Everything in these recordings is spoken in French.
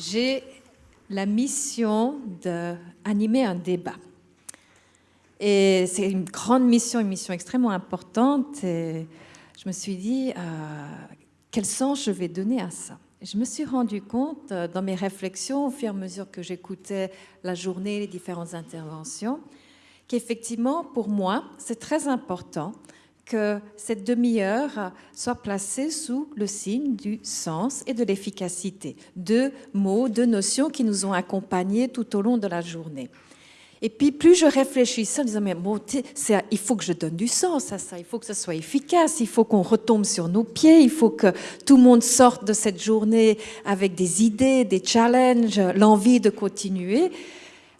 j'ai la mission d'animer un débat. Et c'est une grande mission, une mission extrêmement importante. Et je me suis dit, euh, quel sens je vais donner à ça? Je me suis rendu compte euh, dans mes réflexions, au fur et à mesure que j'écoutais la journée, les différentes interventions, qu'effectivement, pour moi, c'est très important que cette demi-heure soit placée sous le signe du sens et de l'efficacité. Deux mots, deux notions qui nous ont accompagnés tout au long de la journée. Et puis, plus je réfléchissais en disant, mais bon, il faut que je donne du sens à ça, il faut que ce soit efficace, il faut qu'on retombe sur nos pieds, il faut que tout le monde sorte de cette journée avec des idées, des challenges, l'envie de continuer. À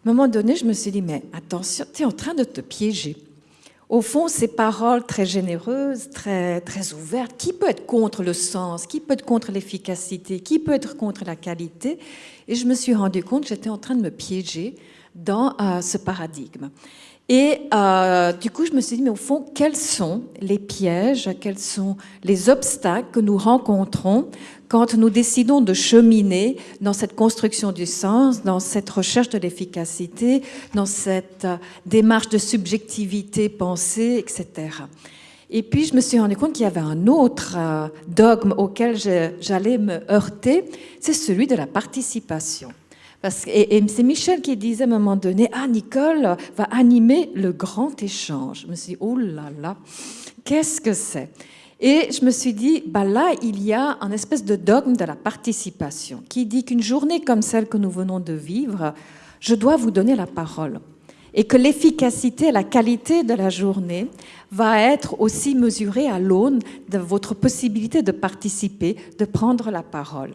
un moment donné, je me suis dit, mais attention, tu es en train de te piéger. Au fond, ces paroles très généreuses, très, très ouvertes, qui peut être contre le sens, qui peut être contre l'efficacité, qui peut être contre la qualité Et je me suis rendu compte que j'étais en train de me piéger dans euh, ce paradigme. Et euh, du coup, je me suis dit, mais au fond, quels sont les pièges, quels sont les obstacles que nous rencontrons quand nous décidons de cheminer dans cette construction du sens, dans cette recherche de l'efficacité, dans cette euh, démarche de subjectivité pensée, etc. Et puis, je me suis rendu compte qu'il y avait un autre euh, dogme auquel j'allais me heurter, c'est celui de la participation et, c'est Michel qui disait à un moment donné, ah, Nicole va animer le grand échange. Je me suis dit, oh là là, qu'est-ce que c'est? Et je me suis dit, bah là, il y a un espèce de dogme de la participation qui dit qu'une journée comme celle que nous venons de vivre, je dois vous donner la parole. Et que l'efficacité, la qualité de la journée va être aussi mesurée à l'aune de votre possibilité de participer, de prendre la parole.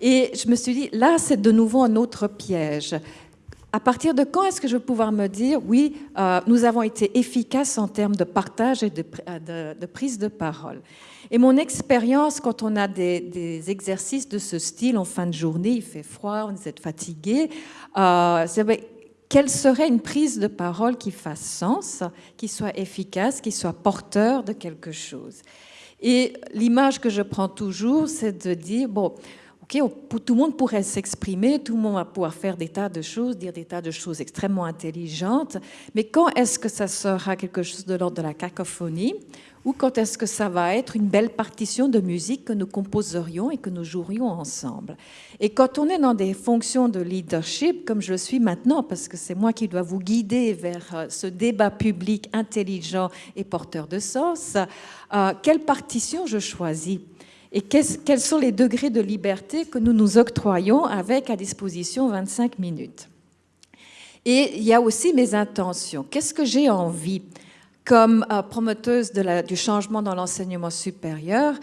Et je me suis dit, là, c'est de nouveau un autre piège. À partir de quand est-ce que je vais pouvoir me dire, oui, euh, nous avons été efficaces en termes de partage et de, euh, prise de parole? Et mon expérience, quand on a des, exercices de ce style en fin de journée, il fait froid, vous êtes fatigué, euh, quelle serait une prise de parole qui fasse sens, qui soit efficace, qui soit porteur de quelque chose? Et l'image que je prends toujours, c'est de dire, bon, tout le monde pourrait s'exprimer, tout le monde va pouvoir faire des tas de choses, dire des tas de choses extrêmement intelligentes, mais quand est-ce que ça sera quelque chose de l'ordre de la cacophonie? Ou quand est-ce que ça va être une belle partition de musique que nous composerions et que nous jouerions ensemble? Et quand on est dans des fonctions de leadership, comme je le suis maintenant, parce que c'est moi qui dois vous guider vers euh, ce débat public intelligent et porteur de sens, euh, quelle partition je choisis? Et quels sont les degrés de liberté que nous nous octroyons avec à disposition 25 minutes? Et il y a aussi mes intentions. Qu'est-ce que j'ai envie comme euh, promoteuse du changement dans l'enseignement supérieur?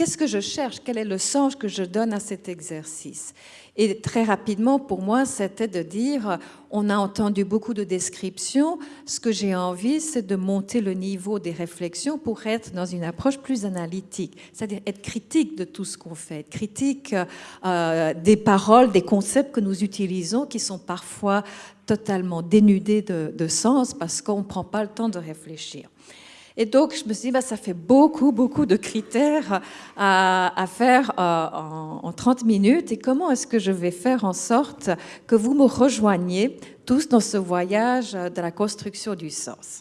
Qu'est-ce que je cherche? Quel est le sens que je donne à cet exercice? Et très rapidement, pour moi, c'était de dire, on a entendu beaucoup de descriptions, ce que j'ai envie, c'est de monter le niveau des réflexions pour être dans une approche plus analytique, c'est-à-dire être critique de tout ce qu'on fait, être critique euh, des paroles, des concepts que nous utilisons, qui sont parfois totalement dénudés de, de sens parce qu'on ne prend pas le temps de réfléchir. Et donc, je me suis dit, bah, ça fait beaucoup, beaucoup de critères à, faire euh, en, en 30 minutes. Et comment est-ce que je vais faire en sorte que vous me rejoigniez tous dans ce voyage de la construction du sens?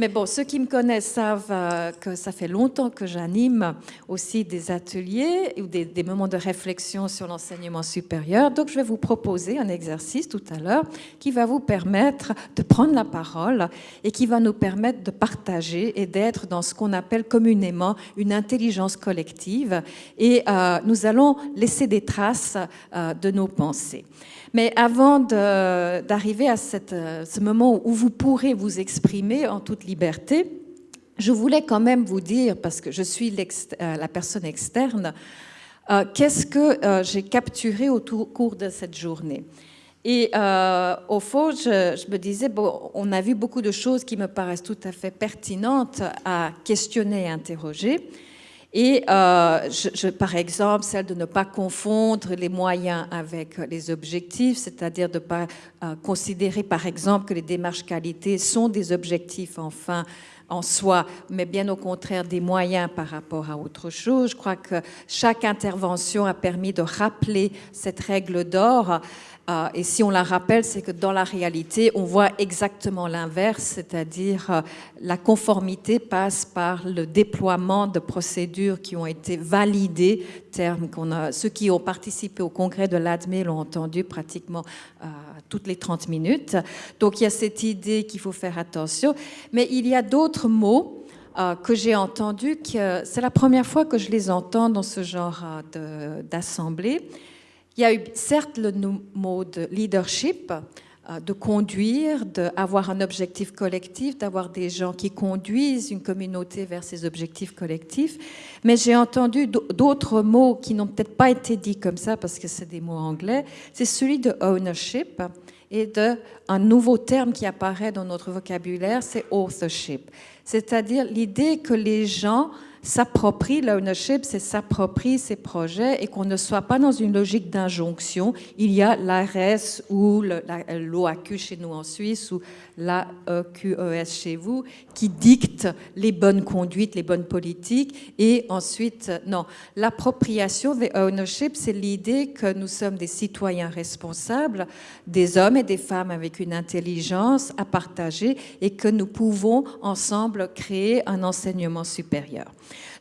Mais bon, ceux qui me connaissent savent euh, que ça fait longtemps que j'anime aussi des ateliers ou des, moments de réflexion sur l'enseignement supérieur. Donc, je vais vous proposer un exercice tout à l'heure qui va vous permettre de prendre la parole et qui va nous permettre de partager et d'être dans ce qu'on appelle communément une intelligence collective. Et euh, nous allons laisser des traces euh, de nos pensées. Mais avant d'arriver à euh, ce moment où vous pourrez vous exprimer en toute liberté, je voulais quand même vous dire, parce que je suis euh, la personne externe, euh, qu'est-ce que j'ai capturé au cours de cette journée. Et au fond, je, me disais, on a vu beaucoup de choses qui me paraissent tout à fait pertinentes à questionner et interroger. Et euh, je, par exemple, celle de ne pas confondre les moyens avec les objectifs, c'est-à-dire de ne pas euh, considérer, par exemple, que les démarches qualité sont des objectifs enfin en soi, mais bien au contraire des moyens par rapport à autre chose. Je crois que chaque intervention a permis de rappeler cette règle d'or et si on la rappelle, c'est que dans la réalité, on voit exactement l'inverse, c'est-à-dire euh, la conformité passe par le déploiement de procédures qui ont été validées, terme qu'on a, ceux qui ont participé au congrès de l'ADME l'ont entendu pratiquement euh, toutes les 30 minutes. Donc il y a cette idée qu'il faut faire attention, mais il y a d'autres mots que j'ai entendus, c'est la première fois que je les entends dans ce genre d'assemblée. Il y a eu certes le mot de leadership, euh, de conduire, d'avoir un objectif collectif, d'avoir des gens qui conduisent une communauté vers ces objectifs collectifs. Mais j'ai entendu d'autres mots qui n'ont peut-être pas été dits comme ça parce que c'est des mots anglais. C'est celui de ownership et de un nouveau terme qui apparaît dans notre vocabulaire, c'est authorship. C'est-à-dire l'idée que les gens s'approprie, l'ownership, c'est s'approprier ses projets et qu'on ne soit pas dans une logique d'injonction. Il y a l'ARS ou l'OAQ chez nous en Suisse ou l'AQES chez vous qui dicte les bonnes conduites, les bonnes politiques et ensuite, non. L'appropriation, the ownership, c'est l'idée que nous sommes des citoyens responsables, des hommes et des femmes avec une intelligence à partager et que nous pouvons ensemble créer un enseignement supérieur.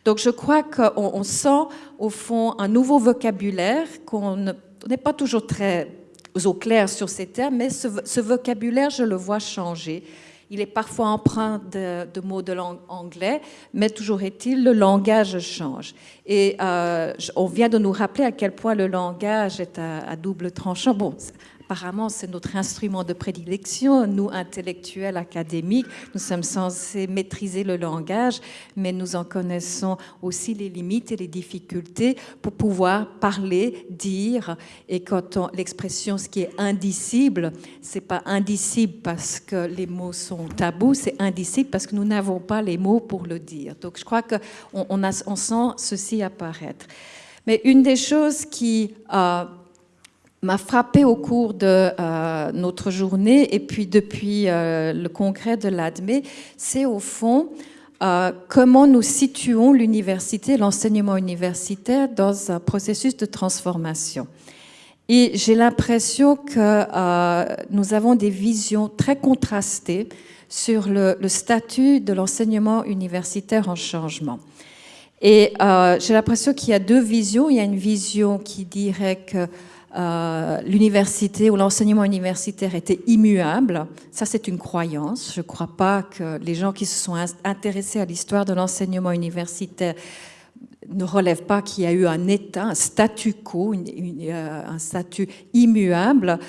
Donc je crois qu'on sent au fond un nouveau vocabulaire qu'on n'est pas toujours très au clair sur ces termes, mais ce, vocabulaire, je le vois changer. Il est parfois empreint de, mots de langue anglais, mais toujours est-il, le langage change. Et euh, on vient de nous rappeler à quel point le langage est à, double tranchant. Bon, apparemment, c'est notre instrument de prédilection. Nous, intellectuels, académiques, nous sommes censés maîtriser le langage, mais nous en connaissons aussi les limites et les difficultés pour pouvoir parler, dire. Et quand on, l'expression, ce qui est indicible, c'est pas indicible parce que les mots sont tabous, c'est indicible parce que nous n'avons pas les mots pour le dire. Donc, je crois qu'on on, on sent ceci apparaître. Mais une des choses qui euh, m'a frappé au cours de euh, notre journée et puis depuis euh, le congrès de l'ADME, c'est au fond euh, comment nous situons l'université, l'enseignement universitaire dans un processus de transformation. Et j'ai l'impression que nous avons des visions très contrastées sur le, le statut de l'enseignement universitaire en changement. Et j'ai l'impression qu'il y a deux visions. Il y a une vision qui dirait que euh, l'université ou l'enseignement universitaire était immuable. Ça, c'est une croyance. Je ne crois pas que les gens qui se sont intéressés à l'histoire de l'enseignement universitaire ne relèvent pas qu'il y a eu un état, un statu quo, euh, un statut immuable.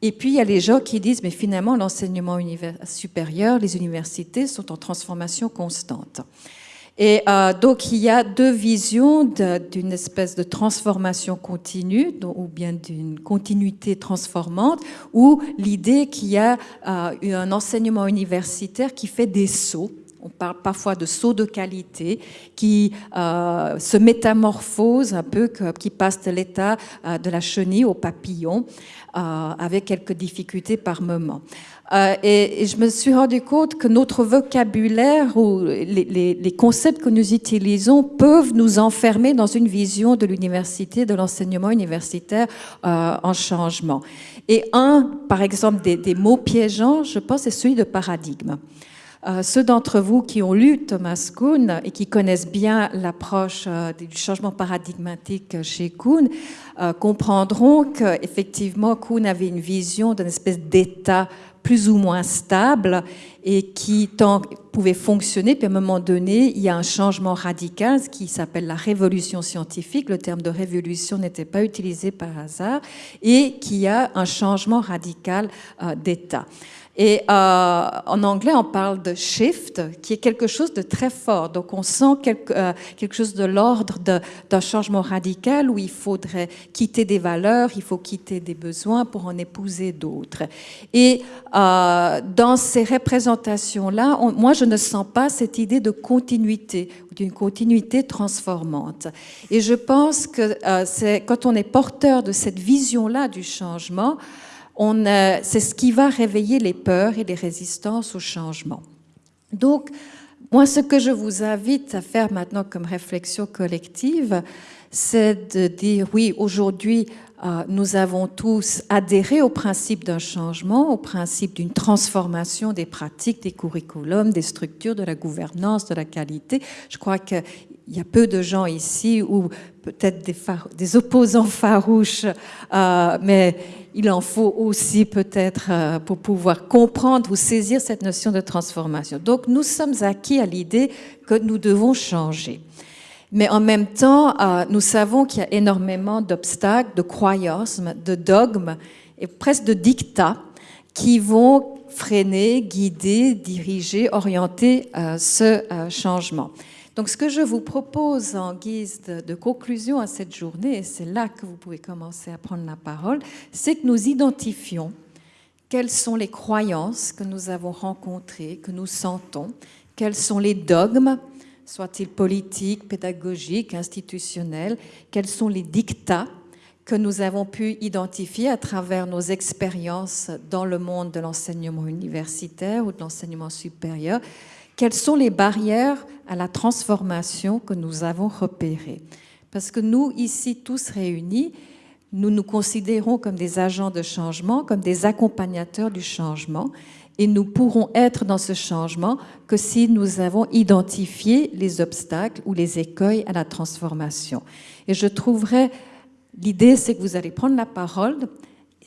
Et puis, il y a les gens qui disent, mais finalement, l'enseignement supérieur, les universités sont en transformation constante. Et euh, donc, il y a deux visions d'une espèce de transformation continue, ou bien d'une continuité transformante, ou l'idée qu'il y a euh, un enseignement universitaire qui fait des sauts. On parle parfois de sauts de qualité qui euh, se métamorphose un peu, qui passe de l'état de la chenille au papillon, avec quelques difficultés par moment. Euh, et, je me suis rendu compte que notre vocabulaire ou les, concepts que nous utilisons peuvent nous enfermer dans une vision de l'université, de l'enseignement universitaire euh, en changement. Et un, par exemple, des, mots piégeants, je pense, c'est celui de paradigme. Euh, ceux d'entre vous qui ont lu Thomas Kuhn et qui connaissent bien l'approche du changement paradigmatique chez Kuhn comprendront qu'effectivement Kuhn avait une vision d'une espèce d'état plus ou moins stable et qui tant, pouvait fonctionner. Puis à un moment donné, il y a un changement radical, ce qui s'appelle la révolution scientifique. Le terme de révolution n'était pas utilisé par hasard et qui a un changement radical euh, d'état. Et euh, en anglais, on parle de shift, qui est quelque chose de très fort. Donc, on sent quelque, euh, quelque chose de l'ordre d'un changement radical où il faudrait quitter des valeurs, il faut quitter des besoins pour en épouser d'autres. Et euh, dans ces représentations-là, moi, je ne sens pas cette idée de continuité d'une continuité transformante. Et je pense que euh, c'est quand on est porteur de cette vision-là du changement, c'est ce qui va réveiller les peurs et les résistances au changement. Donc, moi, ce que je vous invite à faire maintenant comme réflexion collective, c'est de dire, oui, aujourd'hui, euh, nous avons tous adhéré au principe d'un changement, au principe d'une transformation des pratiques, des curriculums, des structures, de la gouvernance, de la qualité. Je crois qu'il y a peu de gens ici, ou peut-être des, opposants farouches, euh, mais il en faut aussi peut-être euh, pour pouvoir comprendre ou saisir cette notion de transformation. Donc nous sommes acquis à l'idée que nous devons changer. Mais en même temps, euh, nous savons qu'il y a énormément d'obstacles, de croyances, de dogmes et presque de dictats qui vont freiner, guider, diriger, orienter ce changement. Donc ce que je vous propose en guise de, conclusion à cette journée, et c'est là que vous pouvez commencer à prendre la parole, c'est que nous identifions quelles sont les croyances que nous avons rencontrées, que nous sentons, quels sont les dogmes soit-il politique, pédagogique, institutionnel, quels sont les dictats que nous avons pu identifier à travers nos expériences dans le monde de l'enseignement universitaire ou de l'enseignement supérieur, quelles sont les barrières à la transformation que nous avons repérées? Parce que nous, ici, tous réunis, nous nous considérons comme des agents de changement, comme des accompagnateurs du changement, et nous pourrons être dans ce changement que si nous avons identifié les obstacles ou les écueils à la transformation. Et je trouverais, l'idée c'est que vous allez prendre la parole,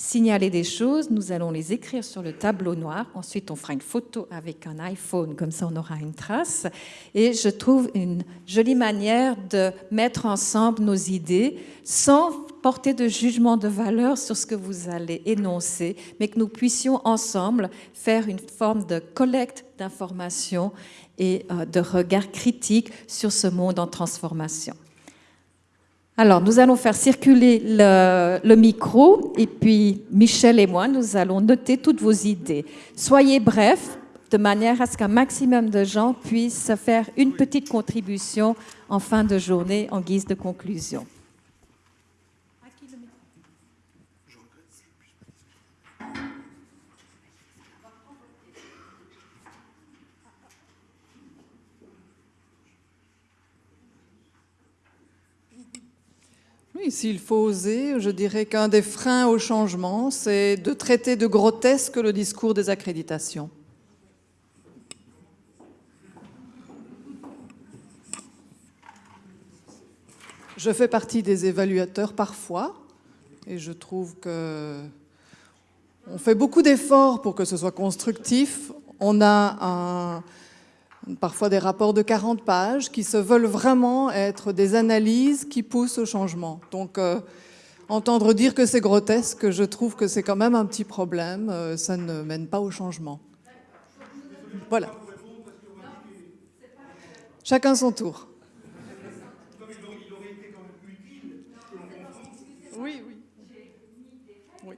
signaler des choses, nous allons les écrire sur le tableau noir, ensuite on fera une photo avec un iPhone, comme ça on aura une trace, et je trouve une jolie manière de mettre ensemble nos idées sans porter de jugement de valeur sur ce que vous allez énoncer, mais que nous puissions ensemble faire une forme de collecte d'informations et euh, de regard critique sur ce monde en transformation. Alors, nous allons faire circuler le, micro et puis Michel et moi, nous allons noter toutes vos idées. Soyez brefs, de manière à ce qu'un maximum de gens puissent faire une petite contribution en fin de journée en guise de conclusion. S'il faut oser, je dirais qu'un des freins au changement, c'est de traiter de grotesque le discours des accréditations. Je fais partie des évaluateurs parfois, et je trouve que on fait beaucoup d'efforts pour que ce soit constructif. On a un, parfois des rapports de 40 pages qui se veulent vraiment être des analyses qui poussent au changement. Donc, euh, entendre dire que c'est grotesque, je trouve que c'est quand même un petit problème, euh, ça ne mène pas au changement. Voilà. Chacun son tour. Oui, oui.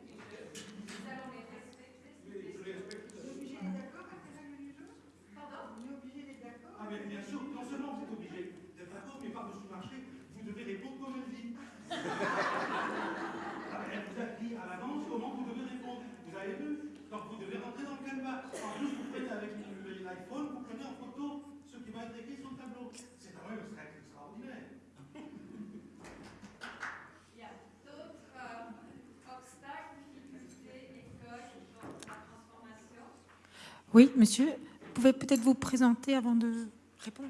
Oui, monsieur, vous pouvez peut-être vous présenter avant de répondre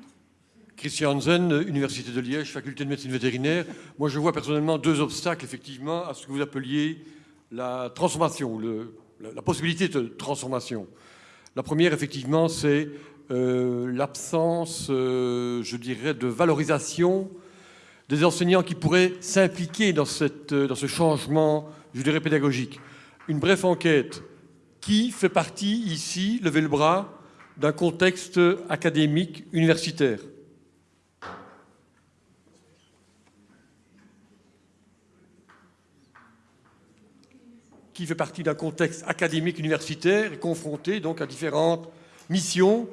Christian Hansen, Université de Liège, faculté de médecine vétérinaire. Moi, je vois personnellement deux obstacles, effectivement, à ce que vous appeliez la transformation, la, possibilité de transformation. La première, effectivement, c'est euh, l'absence, euh, je dirais, de valorisation des enseignants qui pourraient s'impliquer dans, dans ce changement, je dirais, pédagogique. Une brève enquête qui fait partie ici, levez le bras, d'un contexte académique universitaire qui fait partie d'un contexte académique universitaire et confronté donc à différentes missions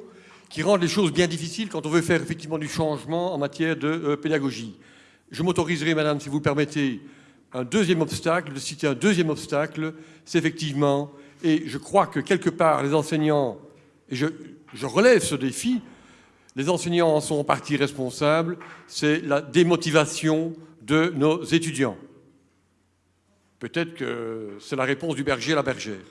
qui rendent les choses bien difficiles quand on veut faire effectivement du changement en matière de euh, pédagogie. Je m'autoriserai, madame, si vous le permettez, un deuxième obstacle, de citer un deuxième obstacle, c'est effectivement et je crois que quelque part, les enseignants, et je, relève ce défi, Les enseignants en sont en partie responsables, c'est la démotivation de nos étudiants. Peut-être que c'est la réponse du berger à la bergère.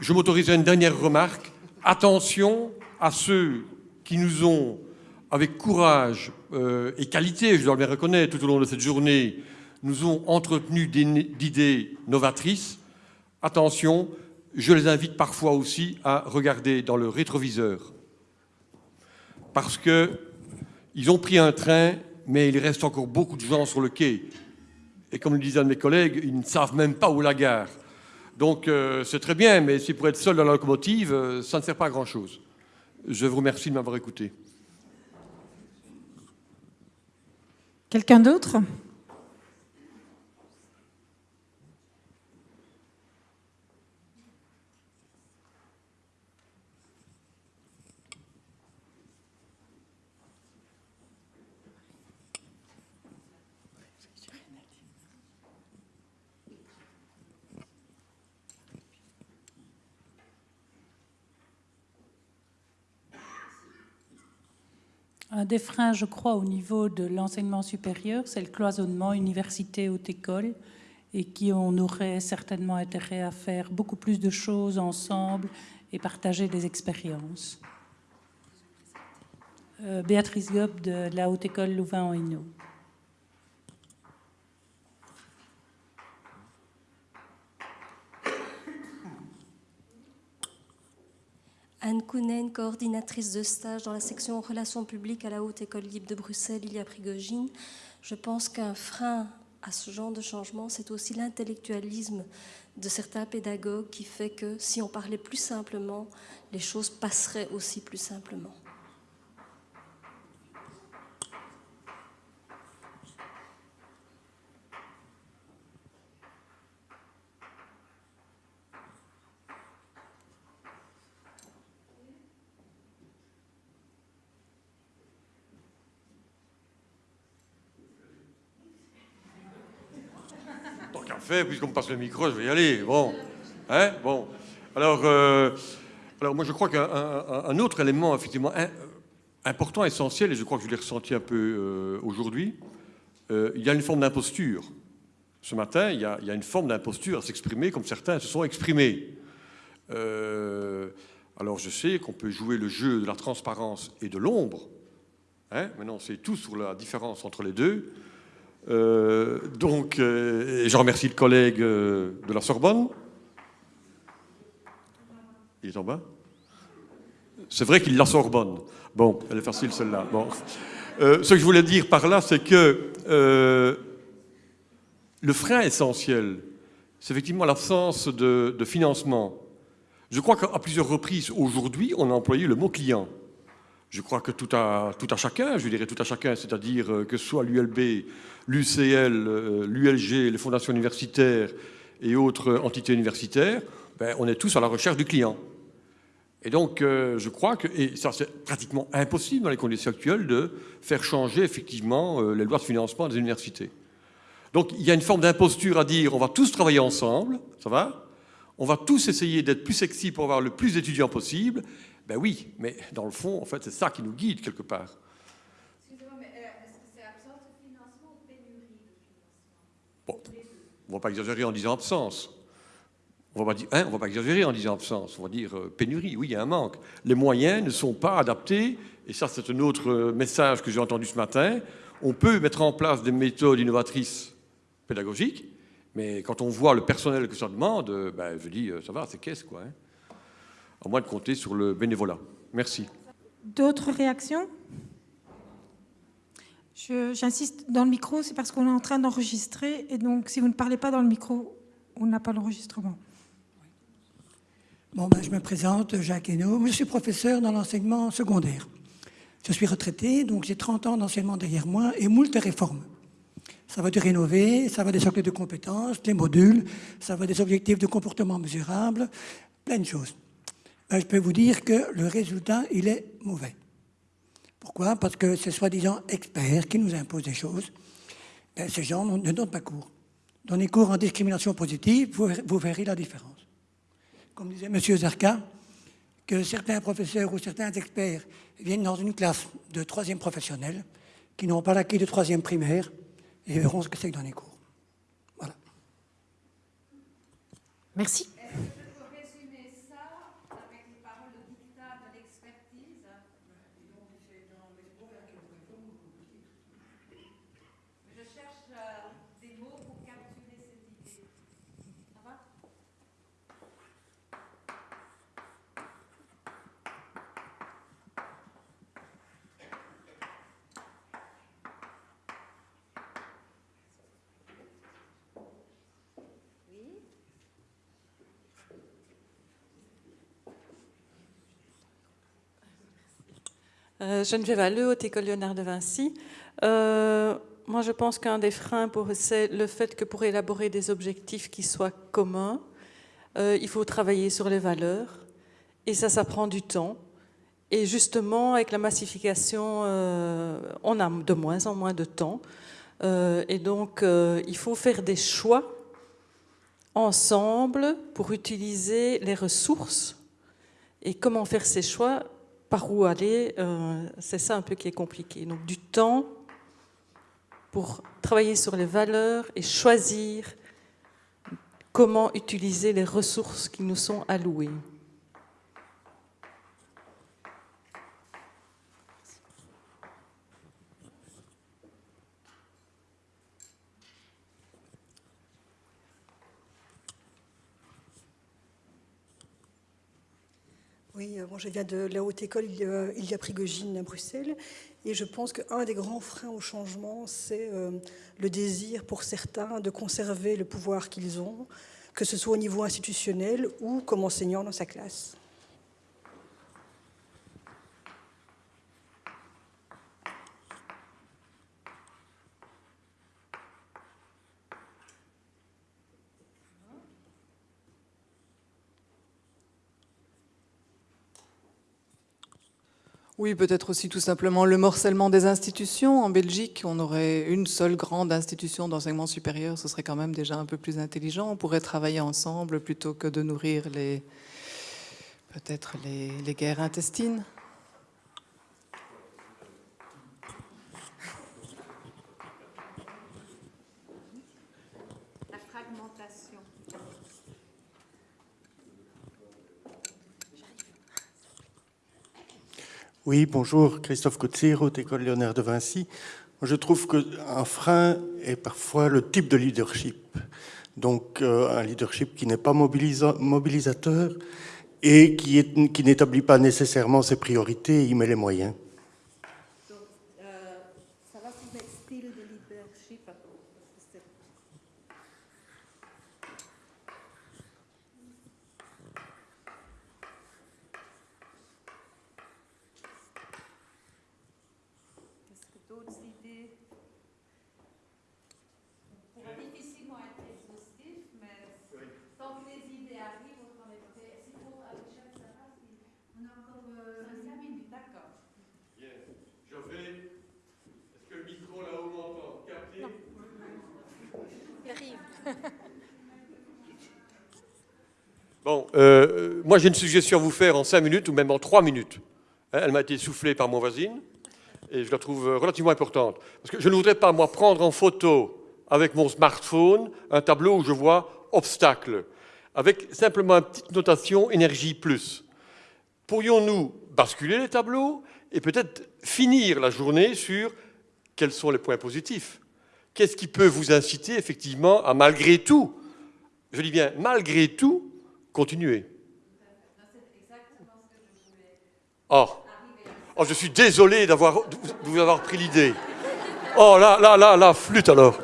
Je m'autoriserai une dernière remarque. Attention à ceux qui nous ont, avec courage euh, et qualité, je dois bien reconnaître, tout au long de cette journée, nous ont entretenu d'idées novatrices. Attention, je les invite parfois aussi à regarder dans le rétroviseur. Parce qu'ils ont pris un train, mais il reste encore beaucoup de gens sur le quai. Et comme le disaient mes collègues, ils ne savent même pas où la gare. Donc euh, c'est très bien, mais si pour être seul dans la locomotive, euh, ça ne sert pas à grand-chose. Je vous remercie de m'avoir écouté. Quelqu'un d'autre? Un des freins, je crois, au niveau de l'enseignement supérieur, c'est le cloisonnement université-haute-école et qui on aurait certainement intérêt à faire beaucoup plus de choses ensemble et partager des expériences. Euh, Béatrice Gob de la Haute-École Louvain-en-Hainaut. Anne Kounen, coordinatrice de stage dans la section Relations publiques à la Haute École libre de Bruxelles, il y a Prigogine. Je pense qu'un frein à ce genre de changement, c'est aussi l'intellectualisme de certains pédagogues qui fait que si on parlait plus simplement, les choses passeraient aussi plus simplement. Puisqu'on me passe le micro, je vais y aller. Bon. Hein bon. Alors, euh, alors, moi, je crois qu'un autre élément, effectivement, important, essentiel, et je crois que je l'ai ressenti un peu euh, aujourd'hui, euh, il y a une forme d'imposture. Ce matin, il y, a, il y, a, une forme d'imposture à s'exprimer comme certains se sont exprimés. alors, je sais qu'on peut jouer le jeu de la transparence et de l'ombre. Hein Maintenant, c'est tout sur la différence entre les deux. Euh, donc, euh, je remercie le collègue euh, de la Sorbonne. Il est en bas C'est vrai qu'il la Sorbonne. Bon, elle est facile celle-là. Ce que je voulais dire par là, c'est que le frein essentiel, c'est effectivement l'absence de financement. Je crois qu'à plusieurs reprises aujourd'hui, on a employé le mot client. Je crois que tout à, chacun, je dirais tout à chacun, c'est-à-dire euh, que soit l'ULB, l'UCL, euh, l'ULG, les fondations universitaires et autres entités universitaires, ben, on est tous à la recherche du client. Et donc, euh, je crois que, et ça c'est pratiquement impossible dans les conditions actuelles, de faire changer effectivement les lois de financement des universités. Donc, il y a une forme d'imposture à dire on va tous travailler ensemble, ça va? On va tous essayer d'être plus sexy pour avoir le plus d'étudiants possible, ben oui, mais dans le fond, en fait, c'est ça qui nous guide quelque part. Excusez-moi, mais euh, est-ce que c'est absence de financement ou pénurie de financement? Bon, On ne va pas exagérer en disant absence. On va, hein, va pas exagérer en disant absence, on va dire euh, pénurie, oui, il y a un manque. Les moyens ne sont pas adaptés, et ça c'est un autre euh, message que j'ai entendu ce matin. On peut mettre en place des méthodes innovatrices pédagogiques, mais quand on voit le personnel que ça demande, ben, je dis, ça va, c'est qu'est-ce quoi. Hein à moins de compter sur le bénévolat. Merci. D'autres réactions? J'insiste, dans le micro, c'est parce qu'on est en train d'enregistrer, et donc si vous ne parlez pas dans le micro, on n'a pas l'enregistrement. Bon, ben, je me présente, Jacques Hainaut. Je suis professeur dans l'enseignement secondaire. Je suis retraité, donc j'ai 30 ans d'enseignement derrière moi et moult réformes. Ça va du rénover, ça va des socles de compétences, des modules, ça va des objectifs de comportement mesurable, plein de choses. Ben, je peux vous dire que le résultat, il est mauvais. Pourquoi? Parce que ces soi-disant experts qui nous imposent des choses, ben, ces gens ne donnent pas cours. Donnez cours en discrimination positive, vous, verrez la différence. Comme disait M. Zarka, que certains professeurs ou certains experts viennent dans une classe de troisième professionnel qui n'ont pas l'acquis de troisième primaire et verront ce que c'est que dans les cours. Voilà. Merci. Euh, Geneviève Alleux, Haute École Léonard de Vinci. Euh, moi, je pense qu'un des freins, c'est le fait que pour élaborer des objectifs qui soient communs, euh, il faut travailler sur les valeurs. Et ça, ça prend du temps. Et justement, avec la massification, on a de moins en moins de temps. et donc, il faut faire des choix ensemble pour utiliser les ressources. Et comment faire ces choix? Par où aller, euh, c'est ça un peu qui est compliqué. Donc du temps pour travailler sur les valeurs et choisir comment utiliser les ressources qui nous sont allouées. Oui, euh, je viens de la haute école il y a Prigogine à Bruxelles et je pense qu'un des grands freins au changement, c'est euh, le désir pour certains de conserver le pouvoir qu'ils ont, que ce soit au niveau institutionnel ou comme enseignant dans sa classe. Oui, peut-être aussi tout simplement le morcellement des institutions. En Belgique, on aurait une seule grande institution d'enseignement supérieur, ce serait quand même déjà un peu plus intelligent. On pourrait travailler ensemble plutôt que de nourrir les peut-être les, guerres intestines. Oui, bonjour, Christophe Coetzee, Haute École Léonard de Vinci. Je trouve qu'un frein est parfois le type de leadership. Donc euh, un leadership qui n'est pas mobilisateur et qui n'établit pas nécessairement ses priorités et y met les moyens. Bon, euh, moi j'ai une suggestion à vous faire en cinq minutes ou même en trois minutes. Hein, elle m'a été soufflée par mon voisine et je la trouve relativement importante. Parce que je ne voudrais pas, moi, prendre en photo avec mon smartphone un tableau où je vois obstacle, avec simplement une petite notation énergie plus. Pourrions-nous basculer les tableaux et peut-être finir la journée sur quels sont les points positifs? Qu'est-ce qui peut vous inciter effectivement à malgré tout, je dis bien malgré tout, continuer? Oh, oh je suis désolé d'avoir, de vous avoir pris l'idée. Oh là, là, là, là, flûte alors.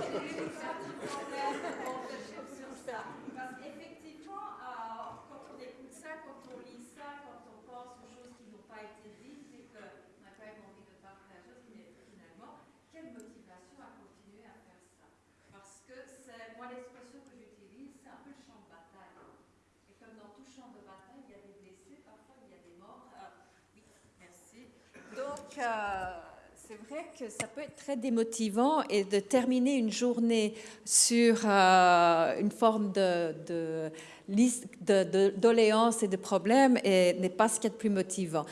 Euh, c'est vrai que ça peut être très démotivant et de terminer une journée sur euh, une forme de, liste doléances et de problèmes n'est pas ce qu'il y a de plus motivant.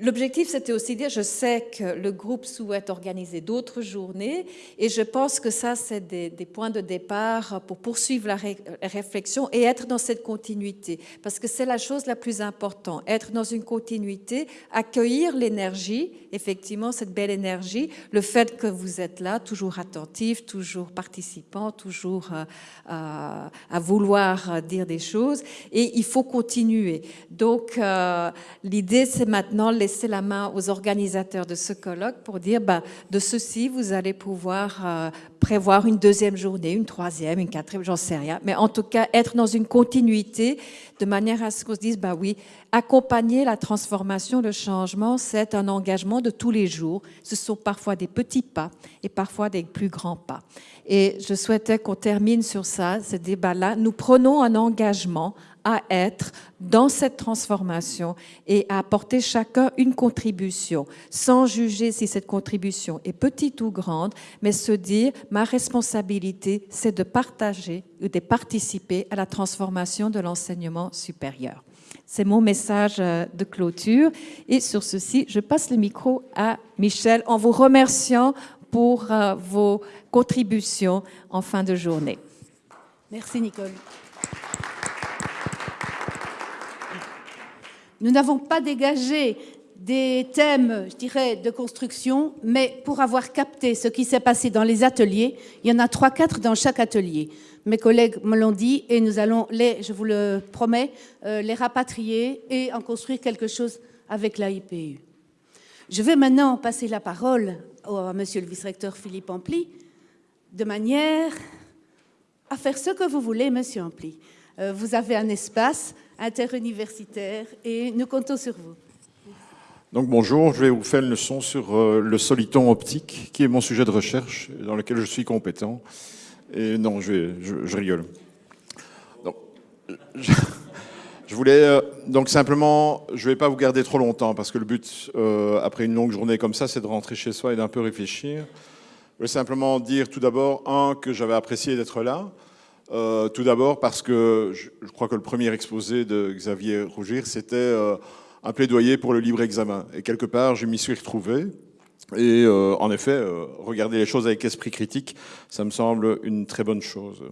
L'objectif, c'était aussi de dire, je sais que le groupe souhaite organiser d'autres journées et je pense que ça, c'est des, points de départ pour poursuivre la ré- réflexion et être dans cette continuité. Parce que c'est la chose la plus importante, être dans une continuité, accueillir l'énergie, effectivement, cette belle énergie, le fait que vous êtes là, toujours attentif, toujours participant, toujours euh, euh, à vouloir dire des choses et il faut continuer. Donc, euh, l'idée, c'est maintenant laisser la main aux organisateurs de ce colloque pour dire, bah, de ceci, vous allez pouvoir euh, prévoir une deuxième journée, une troisième, une quatrième, j'en sais rien. Mais en tout cas, être dans une continuité de manière à ce qu'on se dise, bah oui, accompagner la transformation, le changement, c'est un engagement de tous les jours. Ce sont parfois des petits pas et parfois des plus grands pas. Et je souhaitais qu'on termine sur ça, ce débat-là. Nous prenons un engagement à être dans cette transformation et à apporter chacun une contribution, sans juger si cette contribution est petite ou grande, mais se dire, ma responsabilité, c'est de partager ou de participer à la transformation de l'enseignement supérieur. C'est mon message euh, de clôture. Et sur ceci, je passe le micro à Michel en vous remerciant pour euh, vos contributions en fin de journée. Merci Nicole. Nous n'avons pas dégagé des thèmes, je dirais, de construction, mais pour avoir capté ce qui s'est passé dans les ateliers, il y en a trois, quatre dans chaque atelier. Mes collègues me l'ont dit et nous allons les, je vous le promets, euh, les rapatrier et en construire quelque chose avec la IPU. Je vais maintenant passer la parole à Monsieur le vice-recteur Philippe Ampli, de manière à faire ce que vous voulez, Monsieur Ampli. Euh, vous avez un espace interuniversitaire et nous comptons sur vous. Donc bonjour, je vais vous faire une leçon sur euh, le soliton optique, qui est mon sujet de recherche, dans lequel je suis compétent. Et non, je, vais- je, rigole. Donc, je, je voulais euh, donc simplement, je ne vais pas vous garder trop longtemps, parce que le but, euh, après une longue journée comme ça, c'est de rentrer chez soi et d'un peu réfléchir. Je voulais simplement dire tout d'abord, un, que j'avais apprécié d'être là. Euh, tout d'abord parce que je, je crois que le premier exposé de Xavier Rougir, c'était euh, un plaidoyer pour le libre examen. Et quelque part, je m'y suis retrouvé. Et euh, en effet, euh, regarder les choses avec esprit critique, ça me semble une très bonne chose.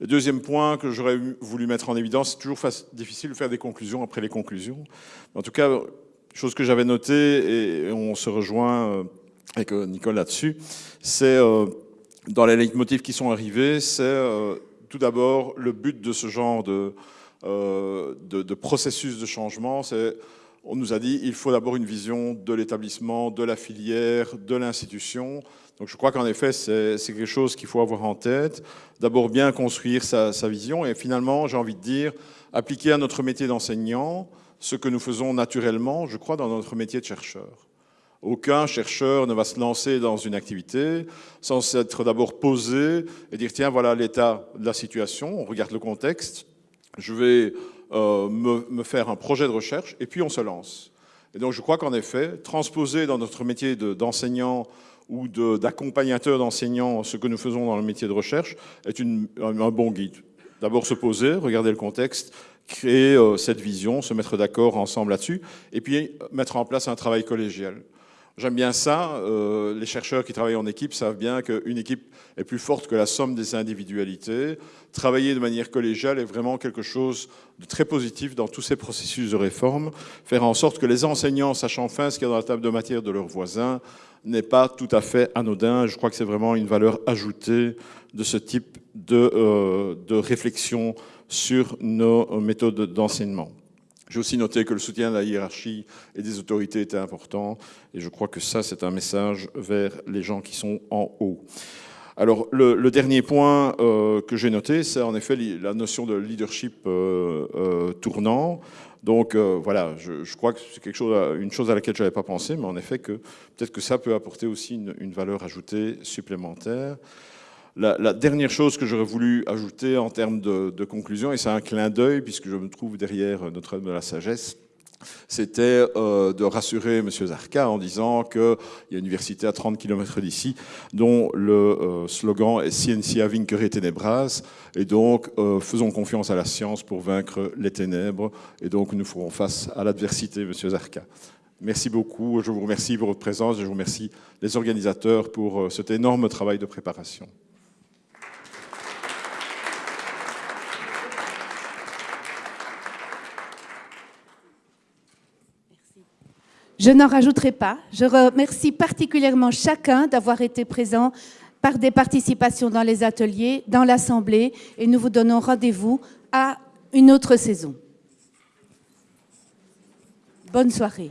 Le deuxième point que j'aurais voulu mettre en évidence, c'est toujours difficile de faire des conclusions après les conclusions. En tout cas, chose que j'avais notée, et on se rejoint euh, avec euh, Nicole là-dessus, c'est dans les leitmotifs qui sont arrivés, c'est tout d'abord le but de ce genre de, euh, de, processus de changement, c'est on nous a dit il faut d'abord une vision de l'établissement, de la filière, de l'institution. Donc je crois qu'en effet, c'est c'est quelque chose qu'il faut avoir en tête. D'abord bien construire sa, sa vision et finalement, j'ai envie de dire, appliquer à notre métier d'enseignant ce que nous faisons naturellement, je crois, dans notre métier de chercheur. Aucun chercheur ne va se lancer dans une activité sans s'être d'abord posé et dire tiens, voilà l'état de la situation, on regarde le contexte, je vais euh, me, faire un projet de recherche et puis on se lance. Et donc je crois qu'en effet, transposer dans notre métier de- d'enseignant ou de- d'accompagnateur d'enseignants ce que nous faisons dans le métier de recherche est une- un, bon guide. D'abord se poser, regarder le contexte, créer euh, cette vision, se mettre d'accord ensemble là-dessus, et puis mettre en place un travail collégial. J'aime bien ça. euh, les chercheurs qui travaillent en équipe savent bien qu'une équipe est plus forte que la somme des individualités. Travailler de manière collégiale est vraiment quelque chose de très positif dans tous ces processus de réforme. Faire en sorte que les enseignants sachent enfin ce qu'il y a dans la table de matière de leurs voisins n'est pas tout à fait anodin. Je crois que c'est vraiment une valeur ajoutée de ce type de, euh, de réflexion sur nos méthodes d'enseignement. J'ai aussi noté que le soutien de la hiérarchie et des autorités était important, et je crois que ça, c'est un message vers les gens qui sont en haut. Alors, le, le dernier point euh, que j'ai noté, c'est en effet la notion de leadership euh, euh, tournant. Donc euh, voilà, je, je crois que c'est quelque chose, une chose à laquelle je n'avais pas pensé, mais en effet que peut-être que ça peut apporter aussi une, une valeur ajoutée supplémentaire. La, dernière chose que j'aurais voulu ajouter en termes de, de conclusion, et c'est un clin d'œil puisque je me trouve derrière Notre-Dame de la Sagesse, c'était euh, de rassurer M. Zarka en disant qu'il y a une université à 30 km d'ici dont le euh, slogan est Scientia vincere tenebras et donc euh, faisons confiance à la science pour vaincre les ténèbres et donc nous ferons face à l'adversité, M. Zarka. Merci beaucoup, je vous remercie pour votre présence, je vous remercie les organisateurs pour cet énorme travail de préparation. Je n'en rajouterai pas. Je remercie particulièrement chacun d'avoir été présent par des participations dans les ateliers, dans l'Assemblée, et nous vous donnons rendez-vous à une autre saison. Bonne soirée.